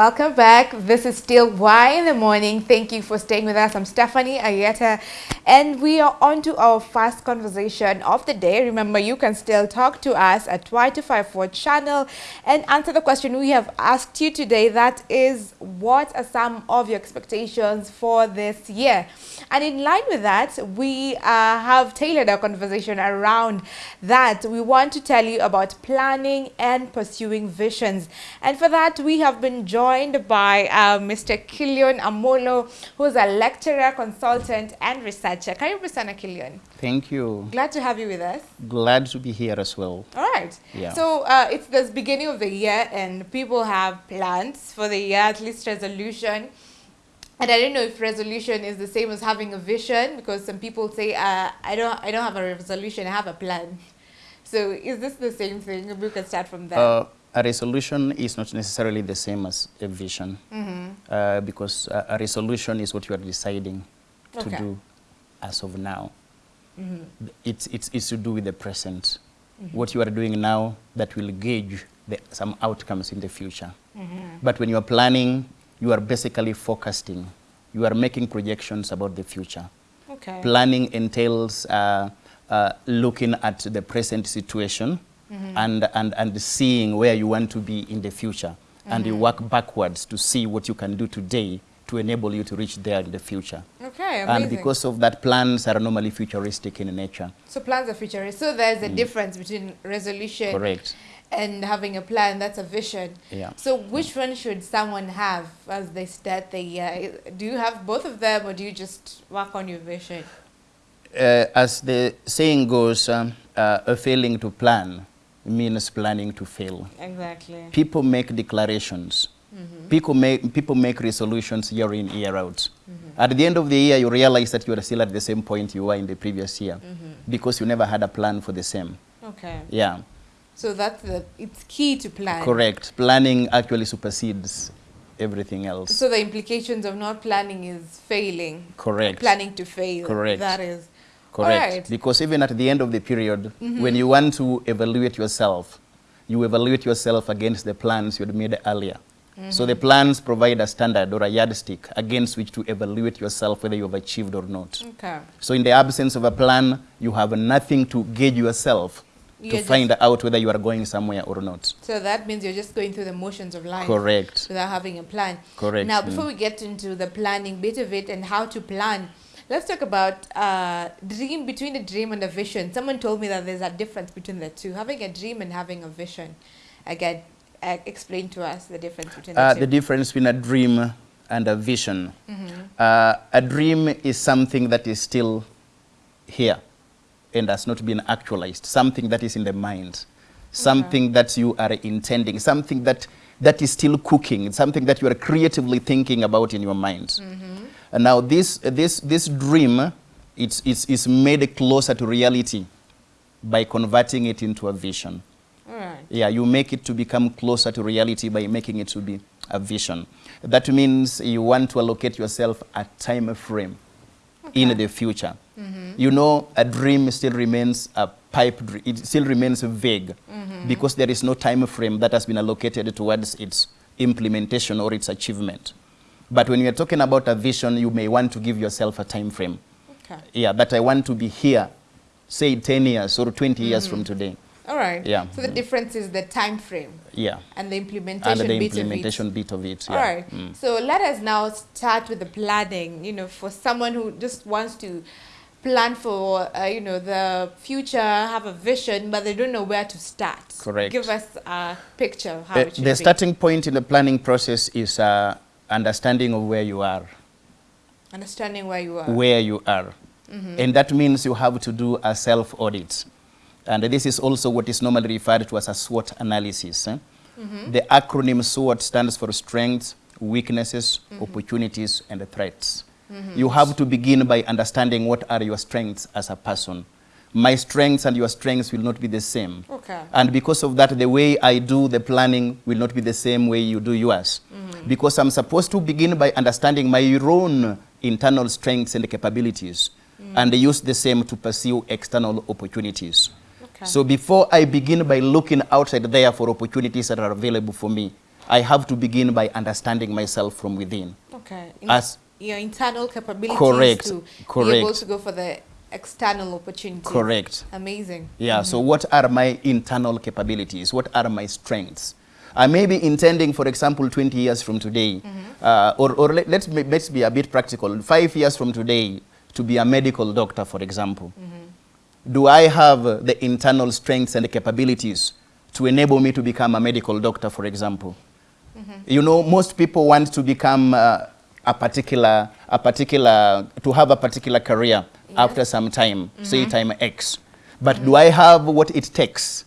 Welcome back. This is still Y in the Morning. Thank you for staying with us. I'm Stephanie Ayeta, and we are on to our first conversation of the day. Remember, you can still talk to us at Y254 channel and answer the question we have asked you today. That is, what are some of your expectations for this year? And in line with that, we uh, have tailored our conversation around that. We want to tell you about planning and pursuing visions. And for that, we have been joined by uh, Mr. Kilion Amolo, who is a lecturer, consultant, and researcher. Karibu sana, Kilion. Thank you. Glad to have you with us. Glad to be here as well. All right. Yeah. So uh, it's the beginning of the year, and people have plans for the year, at least resolution. And I don't know if resolution is the same as having a vision, because some people say, uh, I don't, I don't have a resolution, I have a plan. So is this the same thing? We can start from there. Uh, a resolution is not necessarily the same as a vision mm -hmm. uh, because a, a, resolution is what you are deciding okay. to do as of now. Mm -hmm. it's, it's, it's to do with the present. Mm -hmm. What you are doing now that will gauge the, some outcomes in the future. But when you are planning, you are basically forecasting. You are making projections about the future. Okay. Planning entails uh, uh, looking at the present situation mm -hmm. and, and, and seeing where you want to be in the future. Mm -hmm. And you Mm-hmm. work backwards to see what you can do today to enable you to reach there in the future. Okay, amazing. And because of that, plans are normally futuristic in nature. So plans are futuristic. So there's a mm. difference between resolution Correct. And having a plan. That's a vision. Yeah. So which one should someone have as they start the year? Do you have both of them or do you just work on your vision? Uh, as the saying goes, um, uh, a failing to plan means planning to fail. Exactly. People make declarations. Mm -hmm. People make people make resolutions year in year out. Mm -hmm. At the end of the year, you realize that you are still at the same point you were in the previous year mm -hmm. because you never had a plan for the same. Okay. Yeah. So that's the it's key to plan. Correct. Planning actually supersedes everything else. So the implications of not planning is failing. Correct. Planning to fail. Correct. That is. Correct. Right. Because even at the end of the period, Mm -hmm. when you want to evaluate yourself, you evaluate yourself against the plans you had made earlier. Mm -hmm. So the plans provide a standard or a yardstick against which to evaluate yourself whether you have achieved or not. Okay. So in the absence of a plan, you have nothing to gauge yourself You're to find out whether you are going somewhere or not. So that means you're just going through the motions of life. Correct. Without having a plan. Correct. Now, before we get into the planning bit of it and how to plan, let's talk about uh, dream between a dream and a vision. Someone told me that there's a difference between the two, having a dream and having a vision. Again, uh, explain to us the difference between the Uh, two. the difference between a dream and a vision. Mm -hmm. Uh, a dream is something that is still here and has not been actualized, something that is in the mind, something Okay. that you are intending, something that, that is still cooking, something that you are creatively thinking about in your mind. Mm-hmm. And now this, this, this dream, it's, it's, it's made closer to reality by converting it into a vision. Right. Yeah, you make it to become closer to reality by making it to be a vision. That means you want to allocate yourself a time frame in the future. You know, a dream still remains a pipe, it still remains vague because there is no time frame that has been allocated towards its implementation or its achievement. But when you're talking about a vision, you may want to give yourself a time frame. Okay. Yeah, that I want to be here, say 10 years or 20 years mm. from today. All right. Yeah. So the difference is the time frame Yeah. and the implementation Under the bit implementation of it. bit of it. All yeah. right. Mm. So let us now start with the planning. You know, for someone who just wants to plan for, uh, you know, the future, have a vision, but they don't know where to start. Correct. Give us a picture of how The, it should the be. starting point in the planning process is uh, understanding of where you are, Understanding where you are. where you are. And that means you have to do a self-audit. And this is also what is normally referred to as a SWOT analysis. eh? Mm-hmm. The acronym SWOT stands for strengths, weaknesses, mm-hmm. opportunities, and threats. Mm-hmm. You have to begin by understanding what are your strengths as a person. My strengths and your strengths will not be the same. Okay. And because of that, the way I do the planning will not be the same way you do yours. Because I'm supposed to begin by understanding my own internal strengths and capabilities mm. and use the same to pursue external opportunities. Okay. So before I begin by looking outside there for opportunities that are available for me, I have to begin by understanding myself from within. Okay. As- your internal capabilities Correct, to be able to go for the external opportunities. Correct. Amazing. Yeah, so mm-hmm. what are my internal capabilities? What are my strengths? I may be intending, for example, 20 years from today, mm-hmm. uh, or, or let, let's, be- let's be a bit practical, five years from today, to be a medical doctor, for example. Mm-hmm. Do I have the internal strengths and capabilities to enable me to become a medical doctor, for example? Mm-hmm. You know, most people want to become uh, a particular, a particular, to have a particular career after some time, say mm-hmm. time X. But mm-hmm. do I have what it takes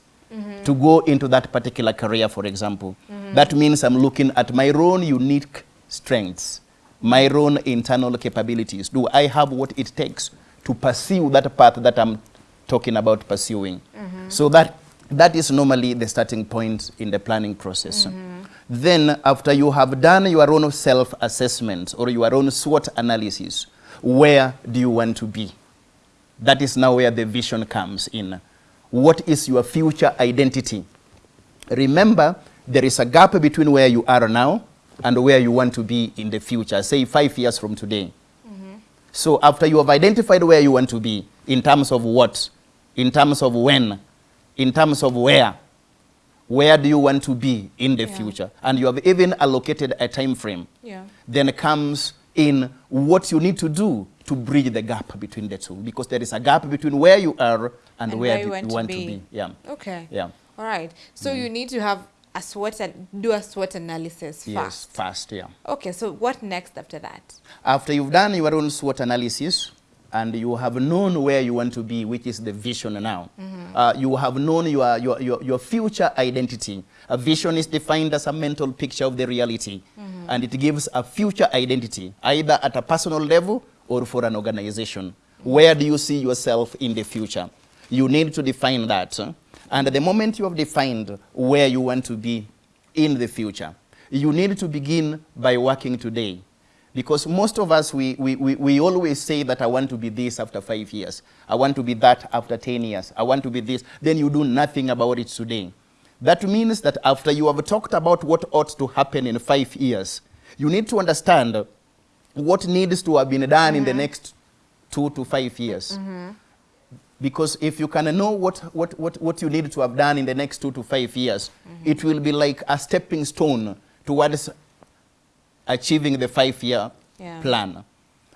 to go into that particular career, for example? That means I'm looking at my own unique strengths, my own internal capabilities. Do I have what it takes to pursue that path that I'm talking about pursuing? Mm-hmm. So that, that is normally the starting point in the planning process. Mm-hmm. Then, after you have done your own self-assessment or your own SWOT analysis, where do you want to be? That is now where the vision comes in. What is your future identity? Remember, there is a gap between where you are now and where you want to be in the future, say five years from today. So after you have identified where you want to be, in terms of what, in terms of when, in terms of where, where do you want to be in the Yeah. future, and you have even allocated a time frame, Yeah. then comes in what you need to do to bridge the gap between the two, because there is a gap between where you are and, And where, where you want to want to be. be. Yeah. Okay. Yeah. All right. So mm. you need to have a SWOT and do a SWOT analysis first. Yes, fast, yeah. Okay. So what next after that? After you've done your own SWOT analysis and you have known where you want to be, which is the vision now, uh, you have known your, your, your, your future identity. A vision is defined as a mental picture of the reality, and it gives a future identity, either at a personal level or for an organization. Where do you see yourself in the future? You need to define that. huh? And the moment you have defined where you want to be in the future, you need to begin by working today. Because most of us, we, we, we, we always say that I want to be this after five years. I want to be that after 10 years. I want to be this. Then you do nothing about it today. That means that after you have talked about what ought to happen in five years, you need to understand what needs to have been done in the mm-hmm. next two to five years. Mm-hmm. Because if you can know what, what, what, what you need to have done in the next two to five years, mm-hmm. it will be like a stepping stone towards achieving the five-year Yeah. plan.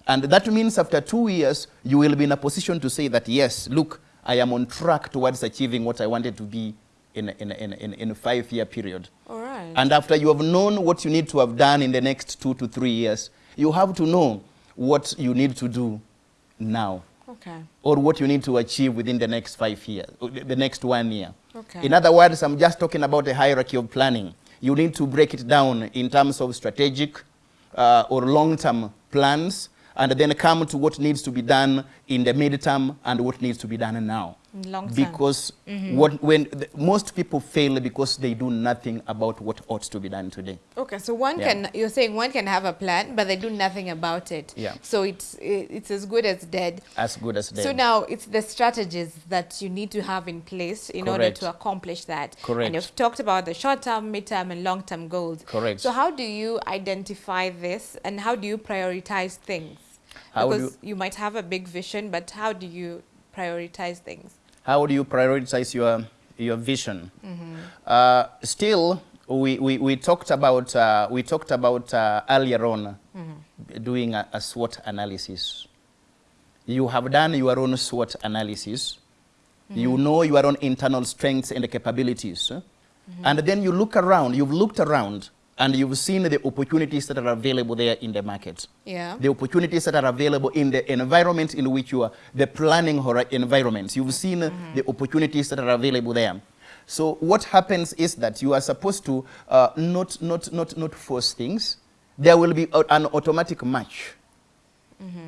And that means after two years, you will be in a position to say that, yes, look, I am on track towards achieving what I wanted to be in, a- in, in, in, in a five-year period. All right. And after you have known what you need to have done in the next two to three years, you have to know what you need to do now okay. or what you need to achieve within the next five years, the next one year. Okay. In other words, I'm just talking about a hierarchy of planning. You need to break it down in terms of strategic uh, or long-term plans, and then come to what needs to be done in the midterm and what needs to be done now. Long term. Because mm-hmm. what, when the, most people fail because they do nothing about what ought to be done today. Okay, so one Yeah. can you're saying one can have a plan, but they do nothing about it. Yeah. So it's it's as good as dead. As good as them. So now it's the strategies that you need to have in place in order to accomplish that. Correct. And you've talked about the short term, mid term, and long term goals. Correct. So how do you identify this, and how do you prioritize things? How because you might have a big vision, but how do you prioritize things? How do you prioritize your, your vision? Uh, still, we, we, we talked about, uh, we talked about uh, earlier on doing a, a SWOT analysis. You have done your own SWOT analysis. You know your own internal strengths and capabilities. eh? And then you look around, you've looked around, and you've seen the opportunities that are available there in the market Yeah. the opportunities that are available in the environment in which you are, the planning environment. You've seen uh, the opportunities that are available there. So what happens is that you are supposed to uh, not, not, not, not force things. There will be an automatic match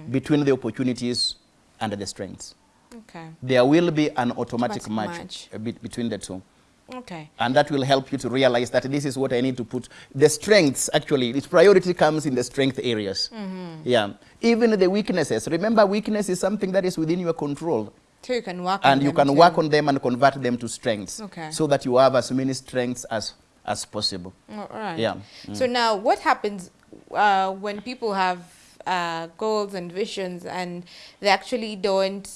between the opportunities and the strengths. Okay. There will be an automatic, Automatic match, match. uh, be- between the two. Okay. And that will help you to realize that this is what I need to put. The strengths, actually, its priority comes in the strength areas. Yeah. Even the weaknesses. Remember, weakness is something that is within your control. So you can work And you can too. work on them and convert them to strengths. Okay. So that you have as many strengths as, as possible. All right. Yeah. So now, what happens uh, when people have uh, goals and visions and they actually don't?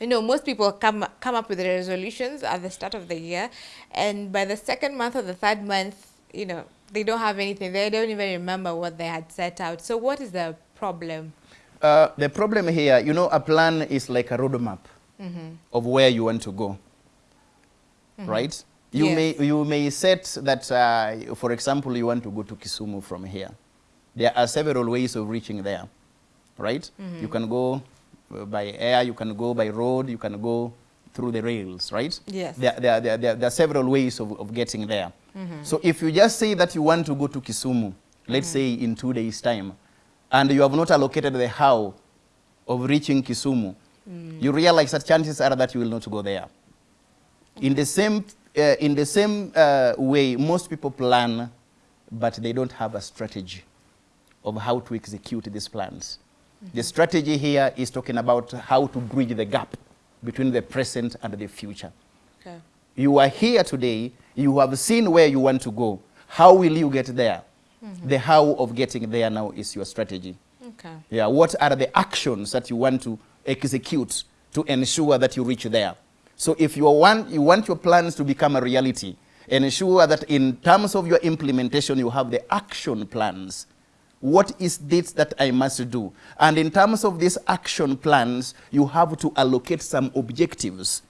You know, most people come come up with their resolutions at the start of the year, and by the second month or the third month, you know, they don't have anything. They don't even remember what they had set out. So, what is the problem? Uh, the problem here, you know, a plan is like a roadmap Mm-hmm. of where you want to go, right? You Yes. may you may set that, uh, for example, you want to go to Kisumu from here. There are several ways of reaching there, right? You can go by air, you can go by road, you can go through the rails, right? Yes. There, there, there, there, there are several ways of, of getting there. So if you just say that you want to go to Kisumu, let's say in two days' time, and you have not allocated the how of reaching Kisumu, you realize that chances are that you will not go there. In the same, uh, in the same uh, way, most people plan, but they don't have a strategy of how to execute these plans. Mm-hmm. The strategy here is talking about how to bridge the gap between the present and the future. Okay. You are here today, you have seen where you want to go. How will you get there? Mm-hmm. The how of getting there now is your strategy. Okay. Yeah, what are the actions that you want to execute to ensure that you reach there? So if you want, you want your plans to become a reality, ensure that in terms of your implementation, you have the action plans. What is this that I must do? And in terms of these action plans, you have to allocate some objectives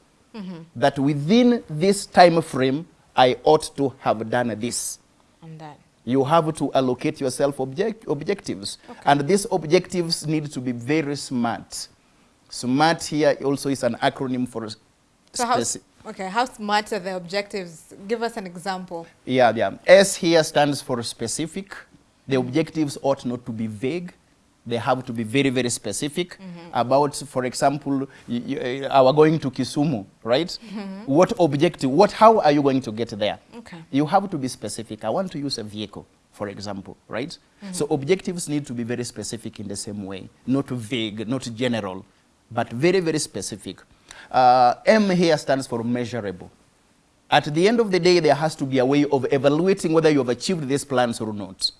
that within this time frame, I ought to have done this And that. you have to allocate yourself object, objectives. And these objectives need to be very smart. SMART here also is an acronym for So how? Okay. How smart are the objectives? Give us an example. yeah, yeah. S here stands for specific. The objectives ought not to be vague. They have to be very, very specific about, for example, y- y- uh, our going to Kisumu, right? What objective, what, how are you going to get there? Okay. You have to be specific. I want to use a vehicle, for example, right? So objectives need to be very specific in the same way, not vague, not general, but very, very specific. Uh, M here stands for measurable. At the end of the day, there has to be a way of evaluating whether you have achieved these plans or not.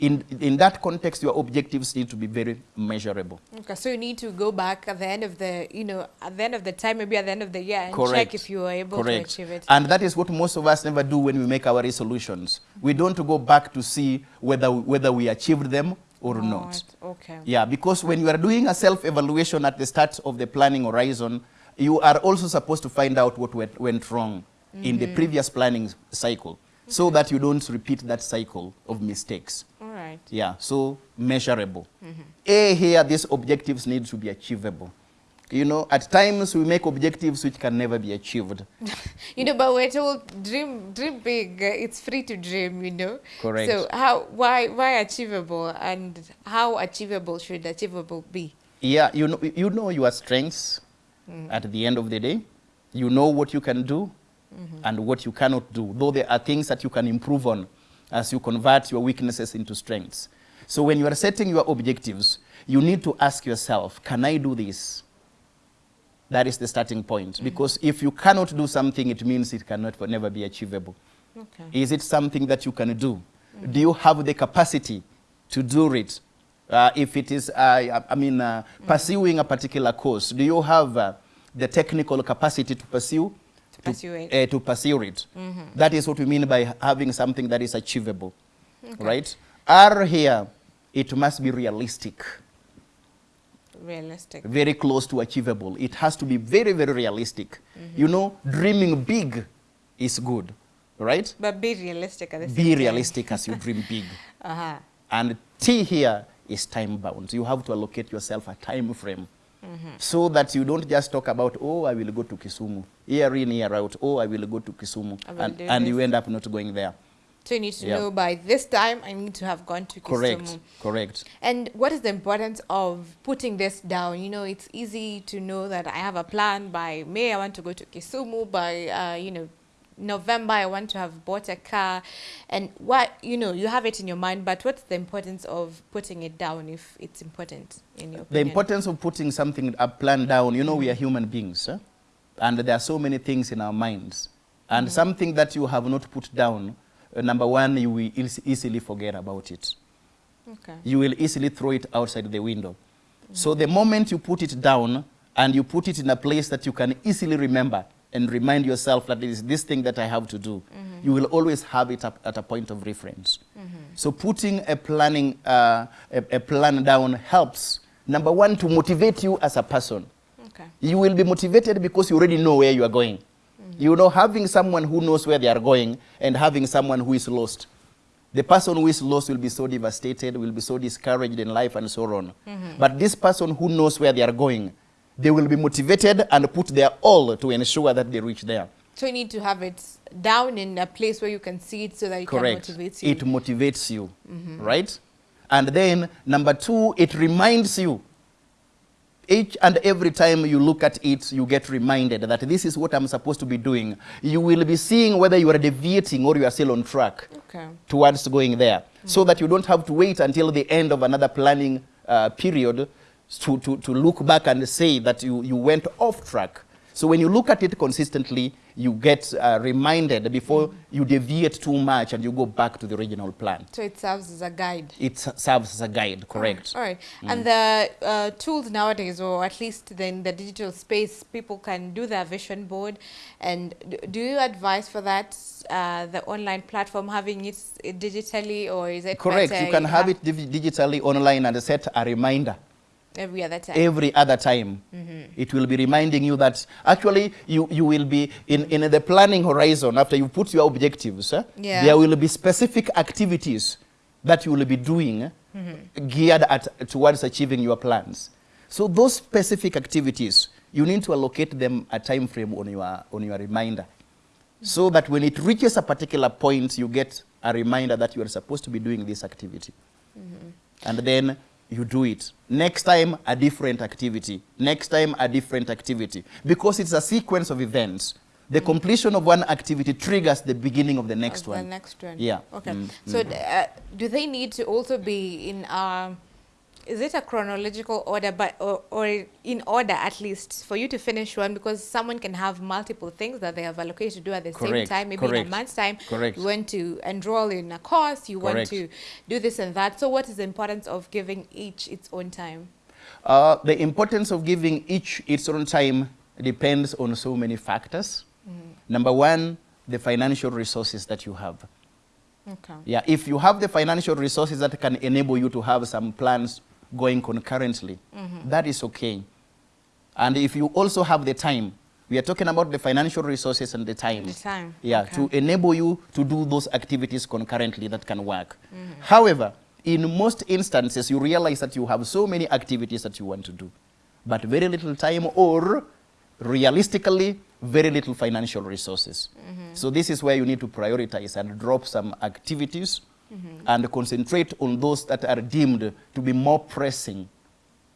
In, in that context, your objectives need to be very measurable. Okay, so you need to go back at the end of the, you know, at the end of the time, maybe at the end of the year, and check if you were able Correct. to achieve it. And that is what most of us never do when we make our resolutions. We don't go back to see whether, whether we achieved them or not. Okay. Yeah, because when you are doing a self-evaluation at the start of the planning horizon, you are also supposed to find out what went, went wrong in the mm-hmm. previous planning cycle so that you don't repeat that cycle of mistakes. Right. Yeah, so measurable. A here, these objectives need to be achievable. You know, at times we make objectives which can never be achieved. You know, but we're told dream, dream big. It's free to dream. You know. Correct. So how, why, why achievable, and how achievable should achievable be? Yeah, you know, you know your strengths mm. at the end of the day. You know what you can do mm-hmm. and what you cannot do, though there are things that you can improve on as you convert your weaknesses into strengths. So when you are setting your objectives, you need to ask yourself, can I do this? That is the starting point. Because if you cannot do something, it means it cannot never be achievable. Okay. Is it something that you can do? Do you have the capacity to do it? Uh, if it is, uh, I mean, uh, pursuing a particular course, do you have uh, the technical capacity to pursue? To pursue it. uh, to pursue it. That is what we mean by having something that is achievable, right? R here, it must be realistic, Realistic. very close to achievable. It has to be very, very realistic. You know, dreaming big is good, right? But be realistic at the same Be realistic as you dream big. Uh-huh. And T here is time bound. You have to allocate yourself a time frame so that you don't just talk about, oh, I will go to Kisumu, year in, year out, oh, I will go to Kisumu, and, and you end up not going there. So you need to Yeah. know by this time I need to have gone to Kisumu. Correct, correct. And what is the importance of putting this down? You know, it's easy to know that I have a plan by May, I want to go to Kisumu. By, uh, you know, November, I want to have bought a car. And what, you know, you have it in your mind, but what's the importance of putting it down if it's important in your The opinion? importance of putting something, a plan down, you know, we are human beings, eh? and there are so many things in our minds. And something that you have not put down uh, number one, you will eas- easily forget about it. Okay. You will easily throw it outside the window. So the moment you put it down and you put it in a place that you can easily remember and remind yourself that it is this thing that I have to do, you will always have it up at a point of reference. So putting a planning, uh, a, a plan down helps, number one, to motivate you as a person. Okay. You will be motivated because you already know where you are going. You know, having someone who knows where they are going and having someone who is lost. The person who is lost will be so devastated, will be so discouraged in life and so on. But this person who knows where they are going, they will be motivated and put their all to ensure that they reach there. So you need to have it down in a place where you can see it so that it Correct. can motivate you. It motivates you, right? And then number two, it reminds you. Each and every time you look at it, you get reminded that this is what I'm supposed to be doing. You will be seeing whether you are deviating or you are still on track okay. towards going there, so that you don't have to wait until the end of another planning uh, period to, to, to look back and say that you, you went off track. So when you look at it consistently, you get uh, reminded before you deviate too much and you go back to the original plan. So it serves as a guide. It serves as a guide, correct? All right. And the uh, tools nowadays, or at least in the digital space, people can do their vision board. And do you advise for that, uh, the online platform, having it digitally, or is it Correct. You can have it digitally online and set a reminder every other time? every other time. It will be reminding you that actually you, you will be in, in the planning horizon after you put your objectives. eh, Yeah. There will be specific activities that you will be doing eh, geared at, towards achieving your plans. So those specific activities, you need to allocate them a time frame on your, on your reminder. So that when it reaches a particular point, you get a reminder that you are supposed to be doing this activity and then you do it. Next time, a different activity. Next time, a different activity. Because it's a sequence of events. The completion of one activity triggers the beginning of the next Of one. The next one. Yeah. Okay. Mm, So uh, do they need to also be in um is it a chronological order but or, or in order at least for you to finish one? Because someone can have multiple things that they have allocated to do at the same time maybe in a month's time. correct. you want to enroll in a course you want to do this and that. So what is the importance of giving each its own time? Uh, the importance of giving each its own time depends on so many factors. Number one, the financial resources that you have. okay. Yeah, if you have the financial resources that can enable you to have some plans going concurrently, that is okay. And if you also have the time, we are talking about the financial resources and the time. The time, Yeah, okay. to enable you to do those activities concurrently that can work. However, in most instances, you realize that you have so many activities that you want to do, but very little time or realistically, very little financial resources. So this is where you need to prioritize and drop some activities and concentrate on those that are deemed to be more pressing.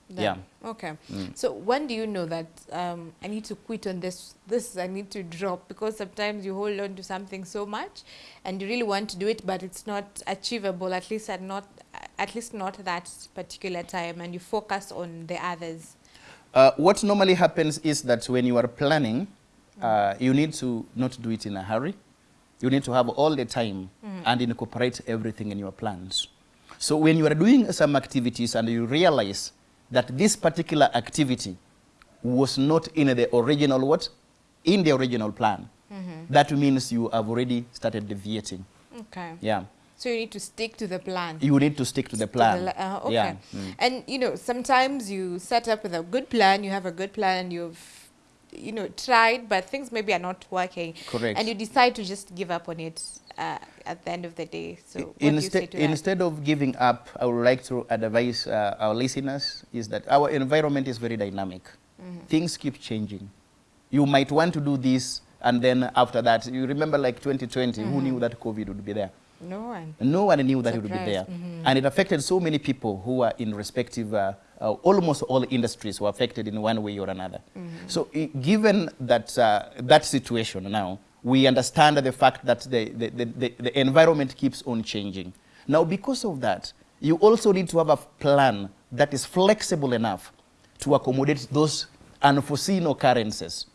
Yeah. Okay. So when do you know that um, I need to quit on this? This I need to drop because sometimes you hold on to something so much, and you really want to do it, but it's not achievable. At least at not at least not that particular time, and you focus on the others. Uh, what normally happens is that when you are planning, uh, you need to not do it in a hurry. You need to have all the time and incorporate everything in your plans. So when you are doing some activities and you realize that this particular activity was not in the original what? In the original plan. That means you have already started deviating. Okay. Yeah. So you need to stick to the plan. You need to stick to the To the plan. uh, okay. Yeah. Mm. And you know, sometimes you set up with a good plan, you have a good plan, you've you know tried, but things maybe are not working. Correct. And you decide to just give up on it uh, at the end of the day. So what do you say Instead, instead of giving up, I would like to advise uh, our listeners is that our environment is very dynamic. Mm-hmm. Things keep changing. You might want to do this, and then after that, you remember like 2020, who Mm-hmm. knew that COVID would be there? No one. No one knew that it would be there. Surprise, mhm. And it affected so many people who are in respective, uh, uh, almost all industries were affected in one way or another. So i- given that, uh, that situation now, we understand the fact that the, the, the, the, environment keeps on changing. Now, because of that, you also need to have a plan that is flexible enough to accommodate those unforeseen occurrences.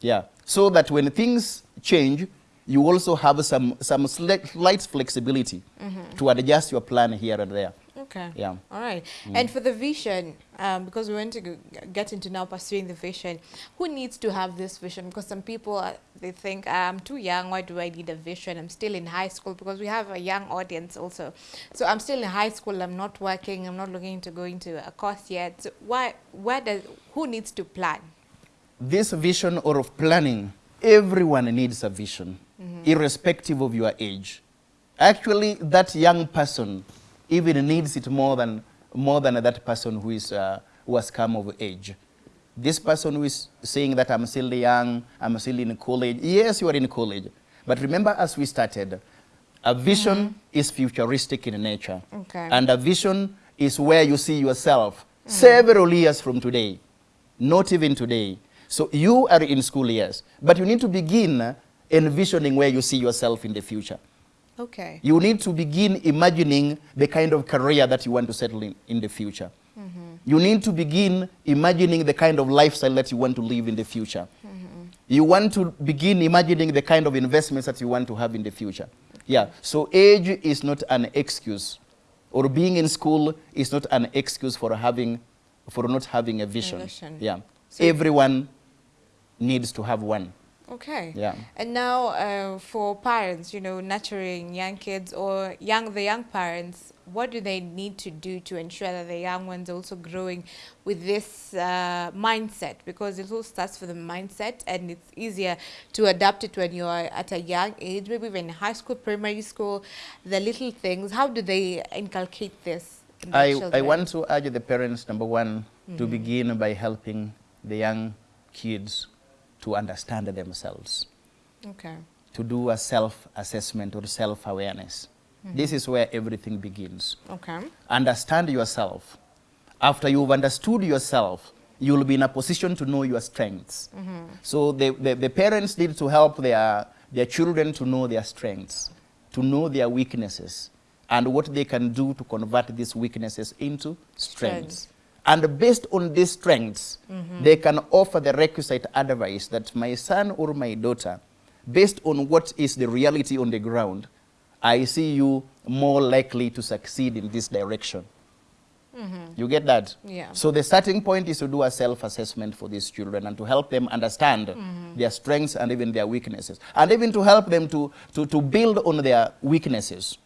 Yeah. So that when things change, you also have some, some slight, slight flexibility to adjust your plan here and there. Okay. Yeah. All right. And for the vision, um, because we want to get into now pursuing the vision, who needs to have this vision? Because some people, uh, they think, I'm too young, why do I need a vision? I'm still in high school because we have a young audience also. So I'm still in high school, I'm not working, I'm not looking to go into a course yet. So why, where does, who needs to plan? This vision or of planning, everyone needs a vision, irrespective of your age. Actually, that young person even needs it more than, more than that person who, is, uh, who has come of age. This person who is saying that I'm still young, I'm still in college. Yes, you are in college. But remember, as we started, a vision is futuristic in nature. Okay. And a vision is where you see yourself several years from today, not even today. So you are in school years, but you need to begin envisioning where you see yourself in the future. Okay. You need to begin imagining the kind of career that you want to settle in in the future. Mm-hmm. You need to begin imagining the kind of lifestyle that you want to live in the future. Mm-hmm. You want to begin imagining the kind of investments that you want to have in the future. Yeah, so age is not an excuse, or being in school is not an excuse for having, for not having a vision. vision. Yeah, So- everyone needs to have one. Okay. Yeah. And now uh, for parents, you know, nurturing young kids or young the young parents, what do they need to do to ensure that the young ones are also growing with this uh, mindset? Because it all starts with the mindset, and it's easier to adapt it when you are at a young age, maybe even high school, primary school, the little things. How do they inculcate this? In I, I want to urge the parents, number one, to Mm-hmm. begin by helping the young kids to understand themselves, Okay. to do a self-assessment or self-awareness. Mm-hmm. This is where everything begins. Okay. Understand yourself. After you've understood yourself, you'll be in a position to know your strengths. Mm-hmm. So the, the, the parents need to help their, their children to know their strengths, to know their weaknesses, and what they can do to convert these weaknesses into strengths. Strengths. And based on these strengths, mm-hmm. they can offer the requisite advice that my son or my daughter, based on what is the reality on the ground, I see you more likely to succeed in this direction. Mm-hmm. You get that? Yeah. So the starting point is to do a self-assessment for these children and to help them understand mm-hmm. their strengths and even their weaknesses. And even to help them to, to, to build on their weaknesses.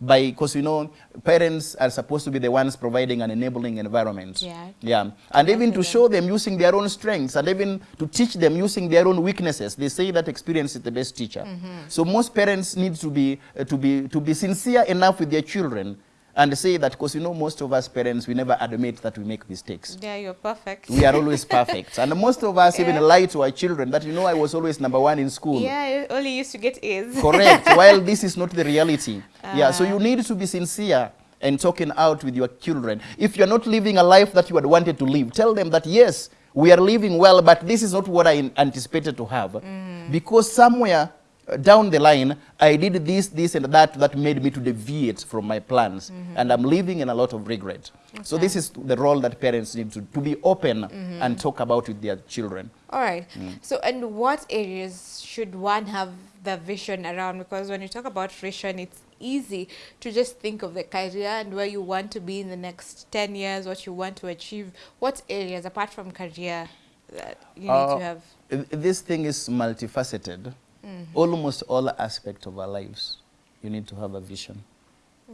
By, because you know, parents are supposed to be the ones providing an enabling environment. Yeah. Yeah. And even to show them using their own strengths and even to teach them using their own weaknesses. They say that experience is the best teacher. So most parents need to be, uh, to, be, to be sincere enough with their children and say that, because you know, most of us parents, we never admit that we make mistakes. Yeah, you're perfect. We are always perfect. And most of us Yeah. even lie to our children that, you know, I was always number one in school. Yeah, only used to get A's. Correct. While this is not the reality. yeah. So Ah. you need to be sincere and talking out with your children. If you're not living a life that you had wanted to live, tell them that yes, we are living well, but this is not what I anticipated to have. Mm. Because somewhere uh, down the line, I did this, this, and that that made me to deviate from my plans, and I'm living in a lot of regret. So Mm-hmm. This is the role that parents need to, to be open Mm-hmm. and talk about with their children. All right. Mm. So, and what areas should one have the vision around? Because when you talk about vision, it's easy to just think of the career and where you want to be in the next 10 years, what you want to achieve. What areas, apart from career, that you need Uh, to have? Uh, This thing is multifaceted. Mm-hmm. Almost all aspects of our lives, you need to have a vision,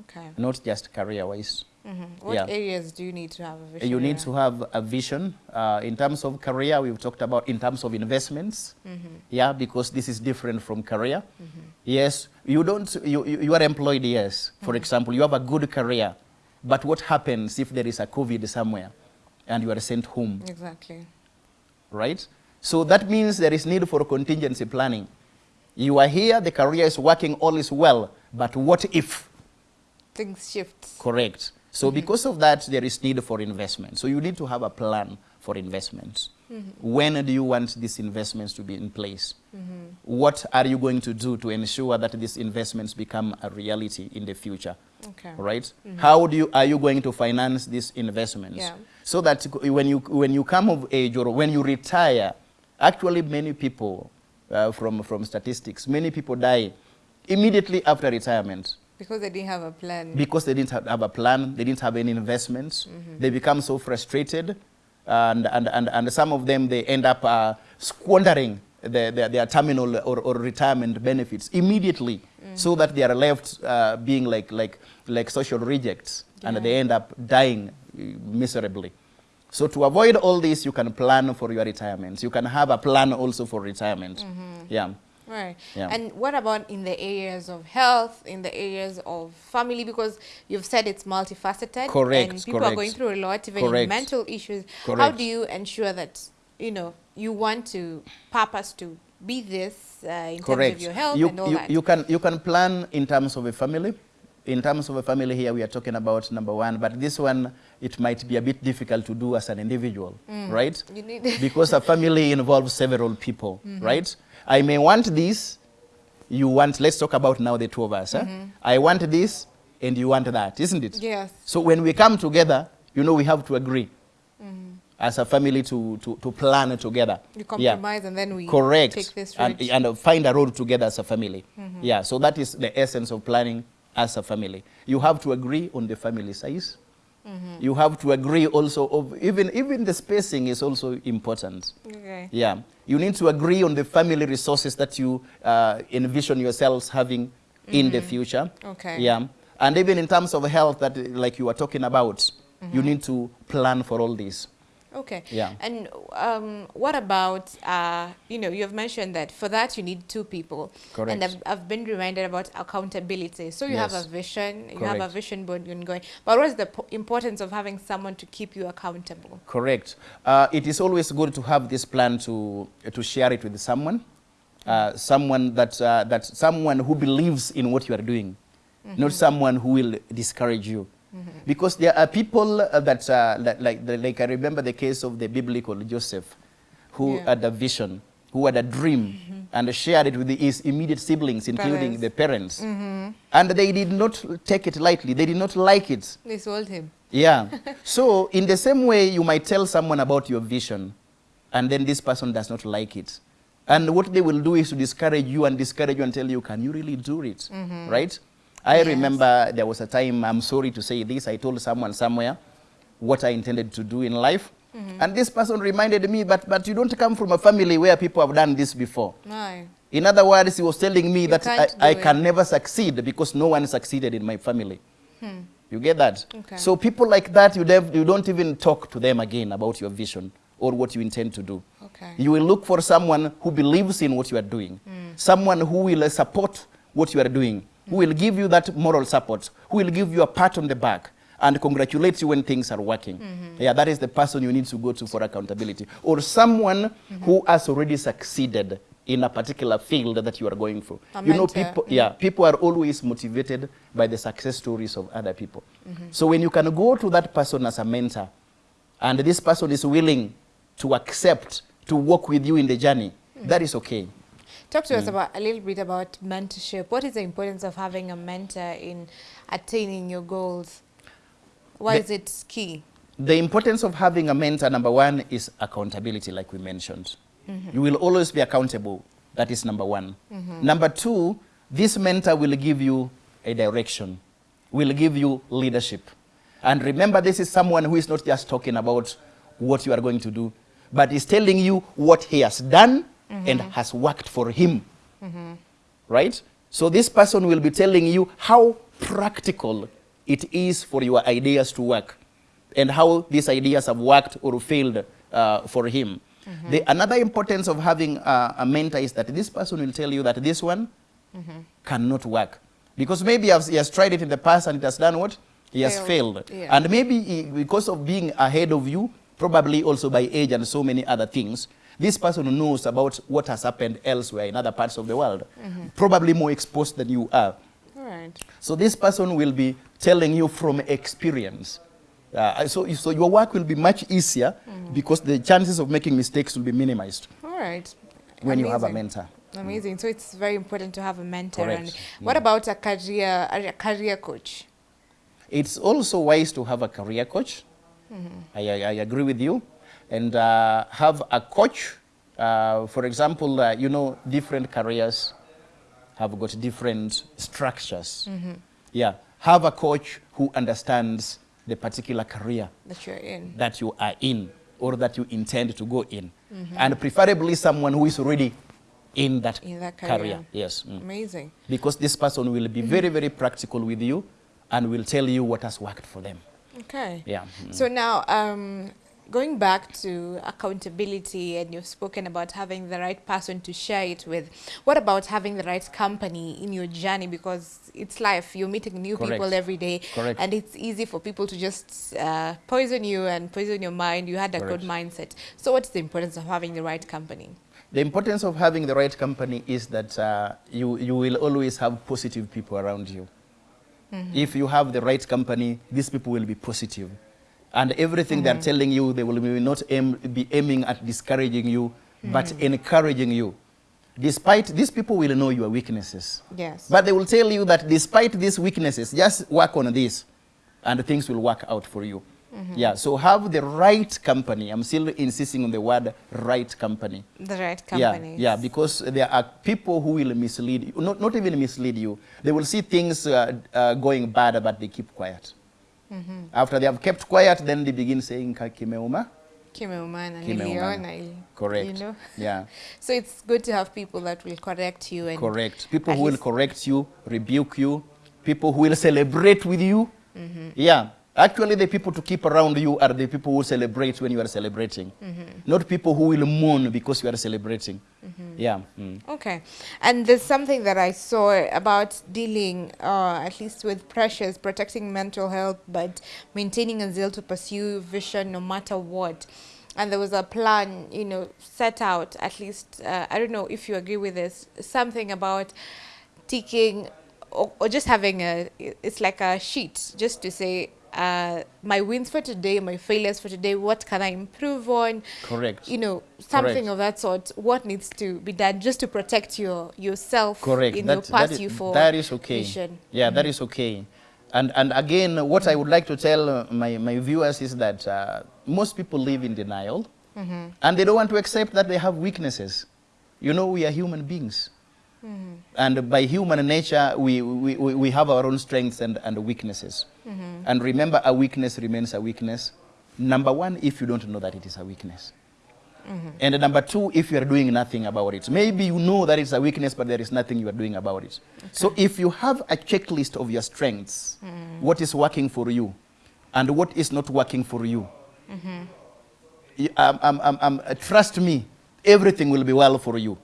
Okay. not just career-wise. hmm What Yeah. areas do you need to have a vision? You need to have a vision. Uh, in terms of career, we've talked about in terms of investments. Mm-hmm. Yeah, because this is different from career. Yes, you don't, you, you you are employed, yes. For Mm-hmm. example, you have a good career, but what happens if there is a COVID somewhere and you are sent home? Exactly. right? So that means there is need for contingency planning. You are here, the career is working, all is well, but what if? Things shift. Correct. So mm-hmm. because of that, there is need for investment. So you need to have a plan for investments. Mm-hmm. When do you want these investments to be in place? Mm-hmm. What are you going to do to ensure that these investments become a reality in the future? Okay. right? How do you are you going to finance these investments? Yeah. So that when you when you come of age or when you retire, actually many people uh, from, from statistics. Many people die immediately after retirement. Because they didn't have a plan. Because they didn't have, have a plan, they didn't have any investments. Mm -hmm. They become so frustrated, and, and, and, and some of them, they end up uh, squandering their, their, their terminal or, or retirement benefits immediately, mm. so that they are left uh, being like, like, like social rejects, yeah. and they end up dying miserably. So to avoid all this, you can plan for your retirement. You can have a plan also for retirement. Mm -hmm. Yeah. Right. Yeah. And what about in the areas of health, in the areas of family? Because you've said it's multifaceted. Correct. And people correct. are going through a lot, even correct. mental issues. Correct. How do you ensure that, you know, you want to purpose to be this uh, in correct. terms of your health you, and all you, that? You can, you can plan in terms of a family. In terms of a family here, we are talking about number one, but this one, it might be a bit difficult to do as an individual, mm. right? because a family involves several people, mm -hmm. right? I may want this, you want, let's talk about now the two of us. Mm -hmm. eh? I want this, and you want that, isn't it? Yes. So when we come together, you know, we have to agree mm -hmm. as a family to, to, to plan together. You compromise yeah. and then we Correct. take this route. And, and find a road together as a family. Mm -hmm. Yeah, so that is the essence of planning as a family. You have to agree on the family size. Mm -hmm. You have to agree also of even even the spacing is also important. Okay. Yeah. You need to agree on the family resources that you uh, envision yourselves having mm -hmm. in the mm-hmm. future. Okay. Yeah. And even in terms of health that like you were talking about, mm -hmm. you need to plan for all this. Okay. Yeah. And um, what about, uh, you know, you've mentioned that for that you need two people. Correct. And I've, I've been reminded about accountability. So you yes. have a vision, Correct. you have a vision board going. But what is the importance of having someone to keep you accountable? Correct. Uh, it is always good to have this plan to, to share it with someone. Uh, someone that, uh, that someone who believes in what you are doing, mm -hmm. not someone who will discourage you. -hmm. Because there are people uh, that, uh, that like, the, like I remember the case of the biblical Joseph, who yeah. had a vision, who had a dream, mm -hmm. and shared it with his immediate siblings, including parents. the parents. Mm -hmm. And they did not take it lightly. They did not like it. They sold him. Yeah. so in the same way, you might tell someone about your vision, and then this person does not like it. And what they will do is to discourage you and discourage you and tell you, can you really do it? Mm -hmm. Right? I yes. remember there was a time, I'm sorry to say this, I told someone somewhere what I intended to do in life. Mm -hmm. And this person reminded me, but, but you don't come from a family where people have done this before. No. In other words, he was telling me you that I, I can never succeed because no one succeeded in my family. Hmm. You get that? Okay. So people like that, you, you don't even talk to them again about your vision or what you intend to do. Okay. You will look for someone who believes in what you are doing, mm. someone who will support what you are doing, who will give you that moral support, who will give you a pat on the back and congratulate you when things are working. Mm -hmm. Yeah, that is the person you need to go to for accountability. Or someone mm -hmm. who has already succeeded in a particular field that you are going for. You know, people, mm -hmm. yeah, people are always motivated by the success stories of other people. Mm-hmm. So when you can go to that person as a mentor, and this person is willing to accept, to walk with you in the journey, mm-hmm. that is okay. Talk to mm. us about a little bit about mentorship. What is the importance of having a mentor in attaining your goals? Why the, is it key? The importance of having a mentor, number one, is accountability, like we mentioned. Mm -hmm. You will always be accountable. That is number one. Mm -hmm. Number two, this mentor will give you a direction, will give you leadership. And remember, this is someone who is not just talking about what you are going to do, but is telling you what he has done mm -hmm. and has worked for him. Mm -hmm. Right? So this person will be telling you how practical it is for your ideas to work and how these ideas have worked or failed uh, for him. Mm -hmm. The, another importance of having uh, a mentor is that this person will tell you that this one cannot work. Because maybe he has tried it in the past and it has done what? He has failed. failed. Yeah. And maybe he, because of being ahead of you, probably also by age and so many other things, this person knows about what has happened elsewhere in other parts of the world, mm -hmm. probably more exposed than you are. Right. So this person will be telling you from experience. Uh, so, so your work will be much easier mm -hmm. because the chances of making mistakes will be minimized. All right. When Amazing. you have a mentor. Amazing. So it's very important to have a mentor. Correct. And what yeah. about a career, a career coach? It's also wise to have a career coach. Mm -hmm. I, I, I agree with you and uh, have a coach Uh, for example, uh, you know, different careers have got different structures. Yeah, have a coach who understands the particular career That you're in. that you are in or that you intend to go in. And preferably someone who is already in that, In that career. career. Yes. mm. Amazing. Because this person will be very, very practical with you and will tell you what has worked for them. Okay. Yeah. mm. So now, um, going back to accountability, and you've spoken about having the right person to share it with. What about having the right company in your journey? Because it's life. You're meeting new people every day, Correct. and it's easy for people to just uh, poison you and poison your mind. You had a Correct. good mindset. So, what's the importance of having the right company? The importance of having the right company is that uh, you, you will always have positive people around you. If you have the right company, these people will be positive. And everything they're telling you, they will not aim, be aiming at discouraging you, but encouraging you. Despite, these people will know your weaknesses. Yes. But they will tell you that despite these weaknesses, just work on this and things will work out for you. Yeah, so have the right company. I'm still insisting on the word right company. the right Yeah, company. yeah, because there are people who will mislead you, not, not even mislead you. They will see things uh, uh, going bad, but they keep quiet. Mm-hmm. After they have kept quiet, then they begin saying, "Ka kimeuma." Kimeumana, niliona ili- Correct. You know? Yeah, So it's good to have people that will correct you and correct. People who will correct you, rebuke you, people who will celebrate with you. Mm-hmm. Yeah, actually, the people to keep around you are the people who celebrate when you are celebrating, not people who will mourn because you are celebrating. Yeah. mm. Okay. And there's something that I saw about dealing, uh, at least with pressures, protecting mental health, but maintaining a zeal to pursue vision no matter what. And there was a plan, you know, set out, at least, uh, I don't know if you agree with this, something about taking or, or just having a, it's like a sheet just to say, uh, my wins for today, my failures for today, what can I improve on? Correct. you know something Correct. of that sort what needs to be done just to protect your yourself Correct. in That- your that path is- you for that is okay. vision. Yeah, that is okay. And, and again, what I would like to tell uh, my, my viewers is that uh, most people live in denial and they don't want to accept that they have weaknesses. You know, we are human beings. And by human nature, we, we, we have our own strengths and, and weaknesses. And remember, a weakness remains a weakness. Number one, if you don't know that it is a weakness. And number two, if you are doing nothing about it. Maybe you know that it's a weakness, but there is nothing you are doing about it. So if you have a checklist of your strengths, what is working for you, and what is not working for you, y- um, um, um, um, uh, trust me, everything will be well for you.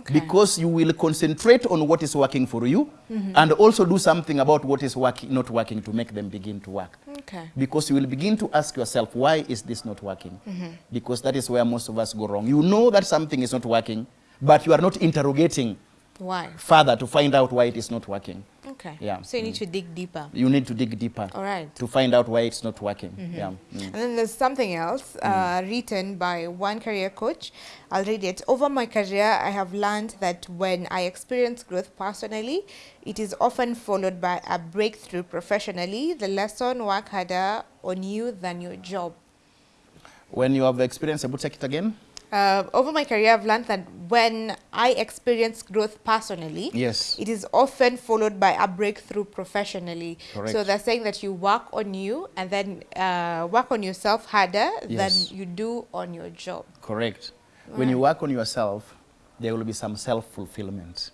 Okay. Because you will concentrate on what is working for you mm-hmm. and also do something about what is working, not working to make them begin to work. Okay. Because you will begin to ask yourself why is this not working? Mm-hmm. Because that is where most of us go wrong. You know that something is not working but you are not interrogating why? Further to find out why it is not working. Okay. Yeah. so you need to dig deeper. You need to dig deeper. All right. To find out why it's not working. Yeah. Mm. and then there's something else uh, written by one career coach. I'll read it. Over my career i have learned that when i experience growth personally it is often followed by a breakthrough professionally. The lesson work harder on you than your job. When you have the experience able take it again Uh, over my career, I've learned that when I experience growth personally, Yes. it is often followed by a breakthrough professionally. Correct. So they're saying that you work on you and then uh, work on yourself harder Yes. than you do on your job. correct when you work on yourself there will be some self-fulfillment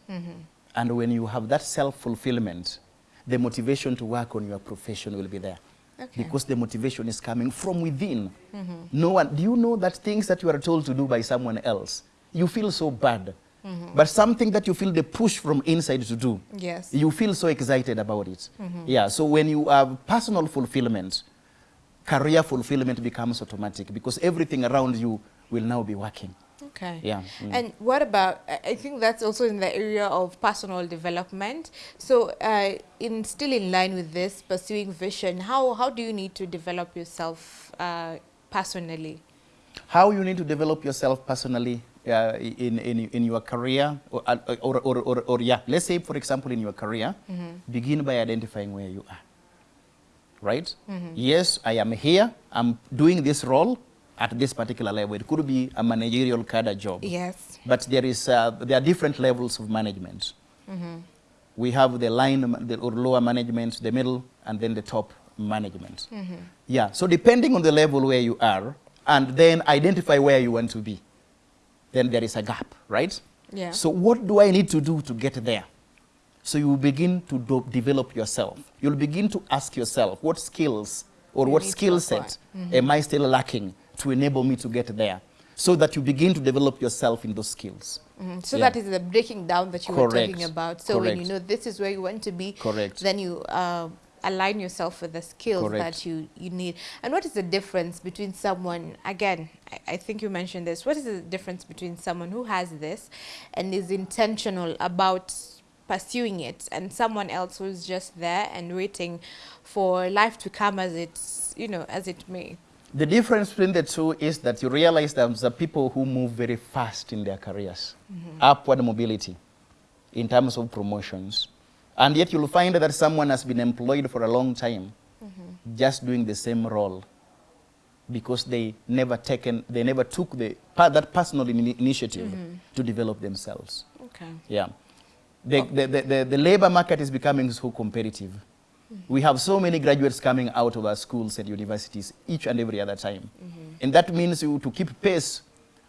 and when you have that self-fulfillment the motivation to work on your profession will be there Okay. because the motivation is coming from within. Mm-hmm. No one, do you know that things that you are told to do by someone else, you feel so bad. Mm-hmm. But something that you feel the push from inside to do, Yes. you feel so excited about it. Mm-hmm. Yeah, so when you have personal fulfillment, career fulfillment becomes automatic because everything around you will now be working. Okay. Yeah, mm. And what about, I think that's also in the area of personal development. So uh, in still in line with this, pursuing vision, how, how do you need to develop yourself uh, personally? How you need to develop yourself personally uh, in, in, in your career, or, or, or, or, or, yeah, let's say, for example, in your career, begin by identifying where you are. Right? Yes, I am here, I'm doing this role, at this particular level. It could be a managerial cadre job. Yes. But there, is, uh, there are different levels of management. We have the line the, or lower management, the middle, and then the top management. Yeah, so depending on the level where you are, and then identify where you want to be, then there is a gap, right? Yeah. So what do I need to do to get there? So you begin to do, develop yourself. You'll begin to ask yourself, what skills or You what skill set am I still lacking to enable me to get there? So that you begin to develop yourself in those skills. Mhm. So Yeah. that is the breaking down that you were talking about. So when you know this is where you want to be, Correct. then you uh, align yourself with the skills Correct. that you, you need. And what is the difference between someone, again, I, I think you mentioned this, what is the difference between someone who has this and is intentional about pursuing it and someone else who's just there and waiting for life to come as it's, you know, as it may? The difference between the two is that you realize that there are people who move very fast in their careers, mm-hmm. upward mobility in terms of promotions. And yet you'll find that someone has been employed for a long time mm-hmm. just doing the same role because they never taken, they never took the, that personal ini- initiative mm-hmm. to develop themselves. Okay. Yeah. The, oh. the, the, the, the labor market is becoming so competitive. We have so many graduates coming out of our schools and universities each and every other time. And that means you, to keep pace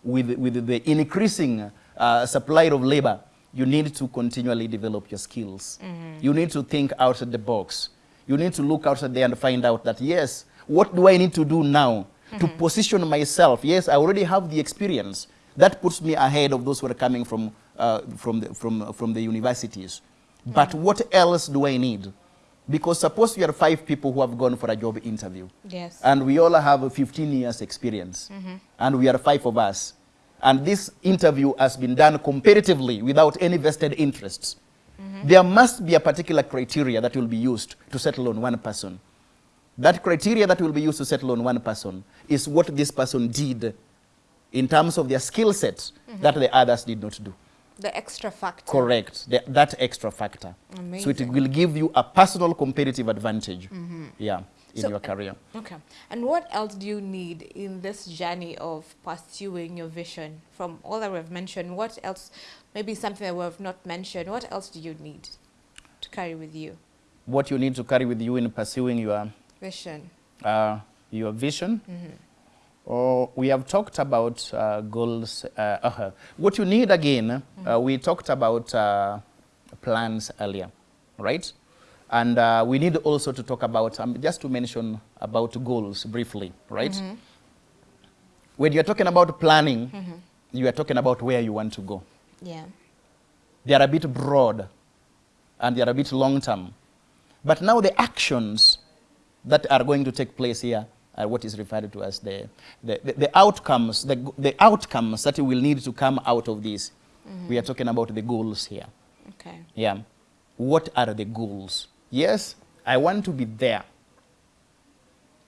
with, with the increasing uh, supply of labor, you need to continually develop your skills. You need to think outside the box. You need to look outside there and find out that, yes, what do I need to do now to position myself? Yes, I already have the experience. That puts me ahead of those who are coming from, uh, from, the, from, from the universities. But what else do I need? Because suppose you are five people who have gone for a job interview. Yes. And we all have 15 years experience. Mm-hmm. And we are five of us. And this interview has been done competitively without any vested interests. Mm-hmm. There must be a particular criteria that will be used to settle on one person. That criteria that will be used to settle on one person is what this person did in terms of their skill set mm-hmm. that the others did not do. The extra factor. Correct. The, that extra factor. So it will give you a personal competitive advantage. Mm-hmm. Yeah, in So- your career. Uh, okay. And what else do you need in this journey of pursuing your vision? From all that we've mentioned, what else, maybe something that we've not mentioned, what else do you need to carry with you? What you need to carry with you in pursuing your Vision. uh, your vision. Mm-hmm. Or we have talked about uh, goals. Uh, uh, what you need again, uh, we talked about uh, plans earlier, right? And uh, we need also to talk about, um, just to mention about goals briefly, right? When you're talking about planning, you are talking about where you want to go. Yeah. They are a bit broad and they are a bit long term. But now the actions that are going to take place here are what is referred to as the, the, the, the outcomes, the, the outcomes that will need to come out of this. Mm-hmm. We are talking about the goals here. Okay. Yeah. What are the goals? Yes, I want to be there.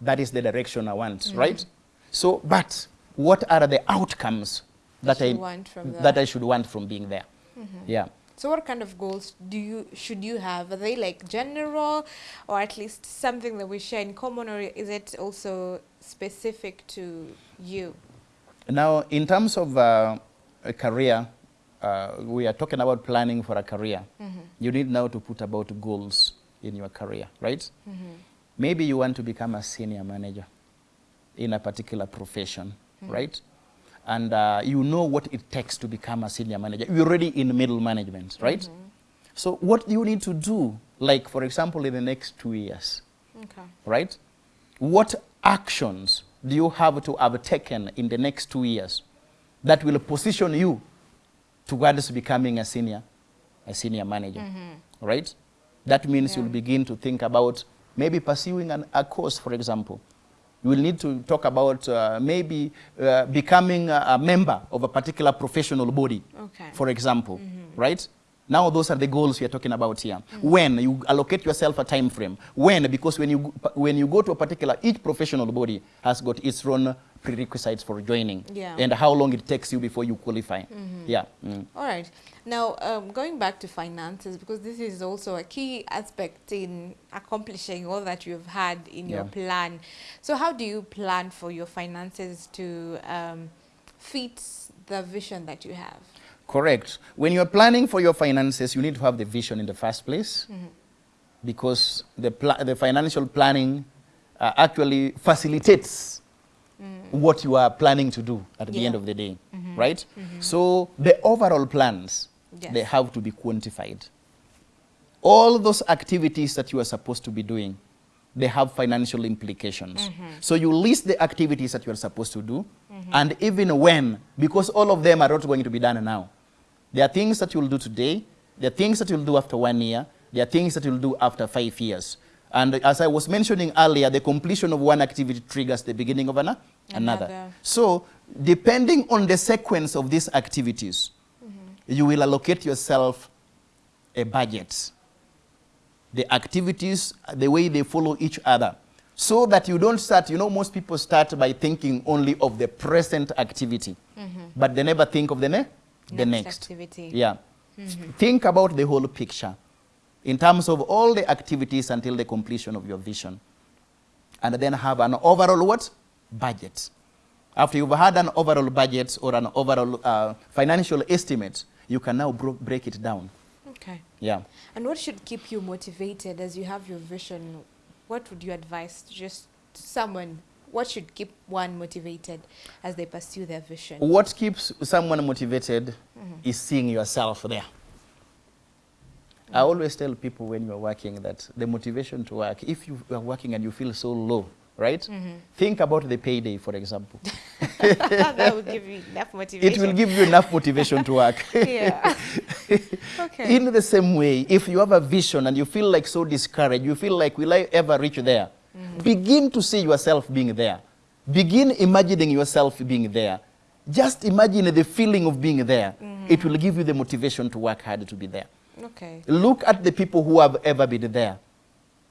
That is the direction I want, mm-hmm. right? So, but what are the outcomes that, That I want from that that. I should want from being there? Mm-hmm. Yeah. So what kind of goals do you should you have? Are they like general or at least something that we share in common or is it also specific to you? Now, in terms of uh, a career, uh, we are talking about planning for a career. You need now to put about goals in your career, right? Maybe you want to become a senior manager in a particular profession, right? And uh, you know what it takes to become a senior manager. You're already in middle management, right? So what do you need to do, like, for example, in the next two years? Okay. right? What actions do you have to have taken in the next two years that will position you towards becoming a senior, a senior manager, right? That means Yeah. you'll begin to think about maybe pursuing an, a course, for example. You will need to talk about uh, maybe uh, becoming a, a member of a particular professional body, Okay. for example, right? Now those are the goals we are talking about here. When you allocate yourself a time frame. When, because when you, go- when you go to a particular, each professional body has got its own prerequisites for joining. Yeah. And how long it takes you before you qualify. Yeah. Mm. All right. Now, um, going back to finances, because this is also a key aspect in accomplishing all that you've had in your plan. So, how do you plan for your finances to um, fit the vision that you have? Correct. When you're planning for your finances, you need to have the vision in the first place mm-hmm. because the, the financial planning uh, actually facilitates mm. what you are planning to do at the end of the day, mm-hmm. right? Mm-hmm. So the overall plans, Yes. they have to be quantified. All those activities that you are supposed to be doing, they have financial implications. So you list the activities that you are supposed to do, and even when, because all of them are not going to be done now. There are things that you'll do today, there are things that you'll do after one year, there are things that you'll do after five years. And as I was mentioning earlier, the completion of one activity triggers the beginning of an, another. Another. So, depending on the sequence of these activities, mm-hmm. you will allocate yourself a budget. The activities, the way they follow each other. So that you don't start, you know, most people start by thinking only of the present activity, mm-hmm. but they never think of the, ne- the Next activity. Yeah. Think about the whole picture in terms of all the activities until the completion of your vision. And then have an overall what? Budget. After you've had an overall budget or an overall uh, financial estimate, you can now bro- break it down. Okay. Yeah. And what should keep you motivated as you have your vision? What would you advise just someone? What should keep one motivated as they pursue their vision? What keeps someone motivated mm-hmm. is seeing yourself there. I always tell people when you're working that the motivation to work, if you are working and you feel so low, right? Mm-hmm. Think about the payday, for example. that would give you enough motivation. it will give you enough motivation to work. yeah. okay. In the same way, if you have a vision and you feel like so discouraged, you feel like, will I ever reach there? Mm-hmm. Begin to see yourself being there. Begin imagining yourself being there. Just imagine the feeling of being there. Mm-hmm. It will give you the motivation to work hard to be there. okay. Look at the people who have ever been there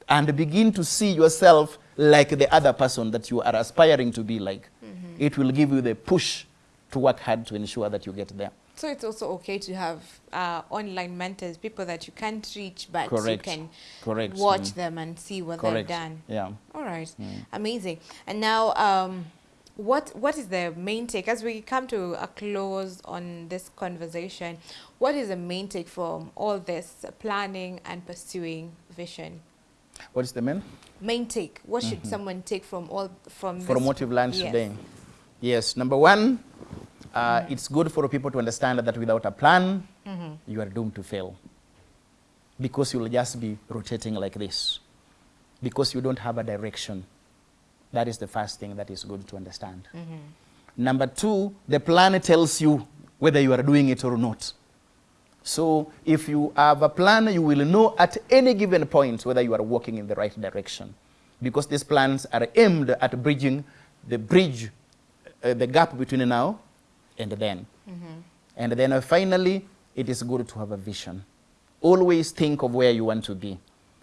and begin to see yourself like the other person that you are aspiring to be like. Mm-hmm. It will give you the push to work hard to ensure that you get there. So it's also okay to have uh, online mentors, people that you can't reach, but Correct. you can Correct. watch Mm. them and see what Correct. they've done. Yeah. All right, amazing. And now, um, what what is the main take as we come to a close on this conversation? What is the main take from all this planning and pursuing vision? What is the main? Main take. What should someone take from all from From this? what you've learned Yes. today? Yes. Number one, uh, it's good for people to understand that without a plan, you are doomed to fail. Because you'll just be rotating like this. Because you don't have a direction. That is the first thing that is good to understand. Number two, the plan tells you whether you are doing it or not. So if you have a plan, you will know at any given point whether you are walking in the right direction. Because these plans are aimed at bridging the bridge, uh, the gap between now and then. And then uh, finally, it is good to have a vision. Always think of where you want to be.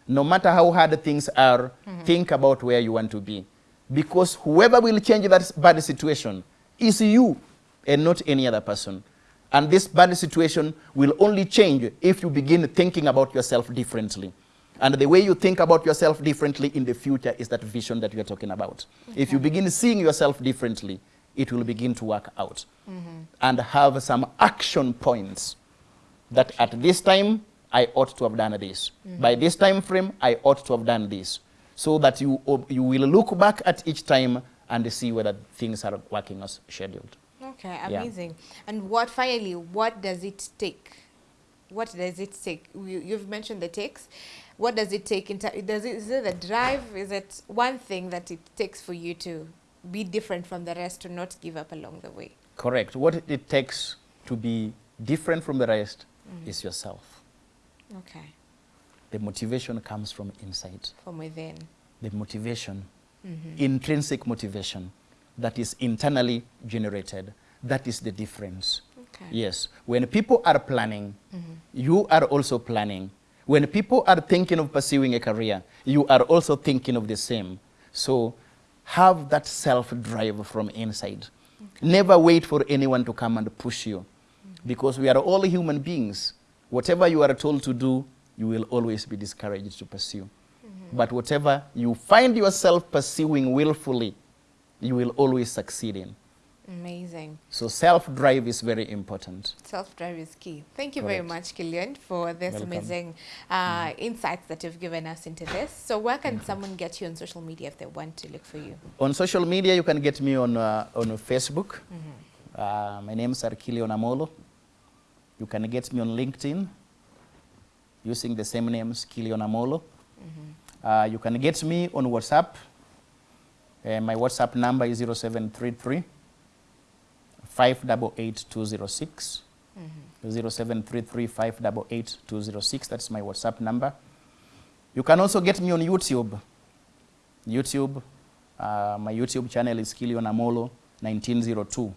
No matter how hard things are, think about where you want to be. Because whoever will change that bad situation is you and not any other person. And this bad situation will only change if you begin thinking about yourself differently. And the way you think about yourself differently in the future is that vision that we are talking about. If you begin seeing yourself differently, it will begin to work out. And have some action points that at this time I ought to have done this. By this time frame, I ought to have done this. So that you, you will look back at each time and see whether things are working as scheduled. Okay, Yeah. amazing. And what finally, what does it take? What does it take? You, you've mentioned the takes. What does it take? In does it, is it the drive? Is it one thing that it takes for you to be different from the rest, to not give up along the way? Correct. What it takes to be different from the rest mm. is yourself. Okay, The motivation comes from inside. from within. The motivation, mm-hmm. intrinsic motivation that is internally generated. That is the difference. Okay. Yes. When people are planning, mm-hmm. you are also planning. When people are thinking of pursuing a career, you are also thinking of the same. So have that self-drive from inside. Never wait for anyone to come and push you. Because we are all human beings. Whatever you are told to do, you will always be discouraged to pursue. But whatever you find yourself pursuing willfully, you will always succeed in. Amazing. So self-drive is very important. Self-drive is key. Thank you very much, Killian, for this Welcome. amazing uh, insights that you've given us into this. So where can someone get you on social media if they want to look for you? On social media, you can get me on, uh, on Facebook. Uh, my name is Arkilion Amolo. You can get me on LinkedIn using the same name, Kilion Amolo. Uh, you can get me on WhatsApp. Uh, my WhatsApp number is 0733 588206. 0733 588206. That's my WhatsApp number. You can also get me on YouTube. YouTube, uh, my YouTube channel is Kilion Amolo 1902.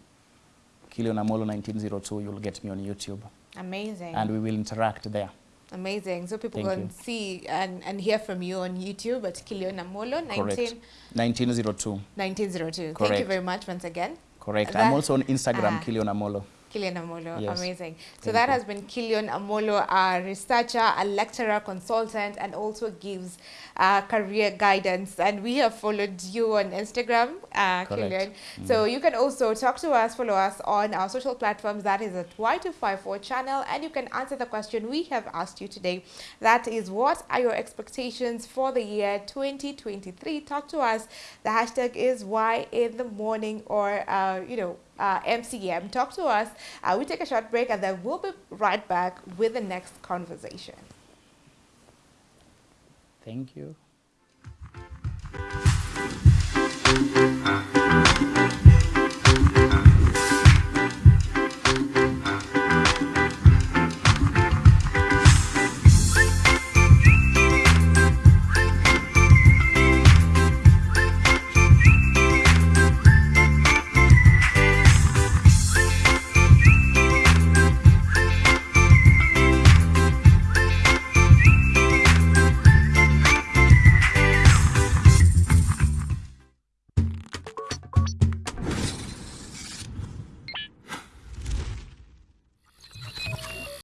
Kilion Amolo 1902, you'll get me on YouTube. Amazing. And we will interact there. Amazing. So people Thank can you. see and, and hear from you on YouTube at Killian Amolo, 19, Correct. 1902. 1902. Thank you very much once again. Correct. That- I'm also on Instagram, uh, Kilion Amolo. Killian Amolo, Yes. amazing. So Thank that you. has been Kilian Amolo, a researcher, a lecturer, consultant, and also gives uh, career guidance. And we have followed you on Instagram, uh, Correct. Killian. So you can also talk to us, follow us on our social platforms. That is at Y254 channel, and you can answer the question we have asked you today. That is, what are your expectations for the year 2023? Talk to us. The hashtag is Y in the morning, or uh, you know uh, MCM. Talk to us. Uh, we take a short break and then we'll be right back with the next conversation. Thank you.